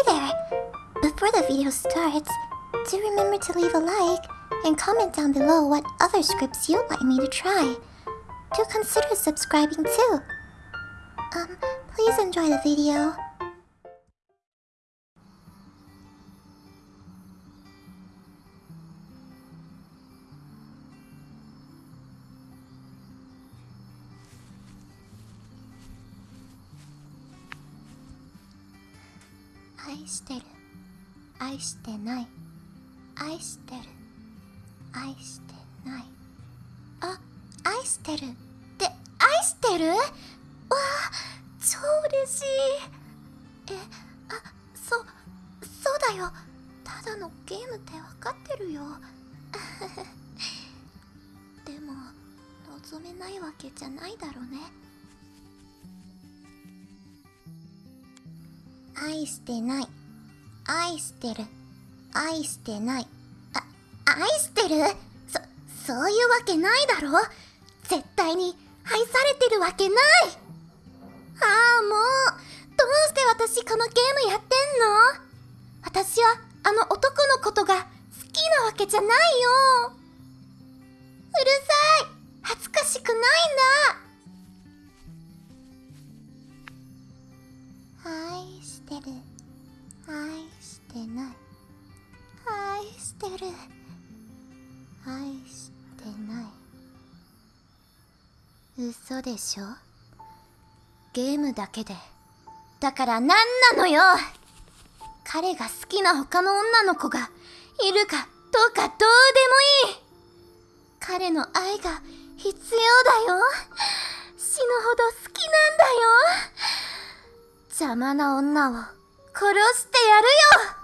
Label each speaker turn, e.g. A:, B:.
A: Hey there! Before the video starts, do remember to leave a like and comment down below what other scripts you'd like me to try. Do consider subscribing too. Um, please enjoy the video. I してる。愛してない。愛してる。愛してない。あ愛してるって愛してる？わあ超嬉しい。えあそそうだよ。ただのゲームって分かってるよ。でも望めないわけじゃないだろうね。愛してない。愛してる。愛してない。あ愛してる？そそういうわけないだろ？絶対に愛されてるわけない。ああもう。どうして私このゲームやってんの？私はあの男のことが好きなわけじゃないよ。うるさい。恥ずかしくないんだ。愛してる。愛してない。愛してる。愛してない。嘘でしょ？ゲームだけで。だから何なのよ？彼が好きな他の女の子がいるかどうかどうでもいい。彼の愛が必要だよ死ぬほど好きなんだよ邪魔な女を殺してやるよ。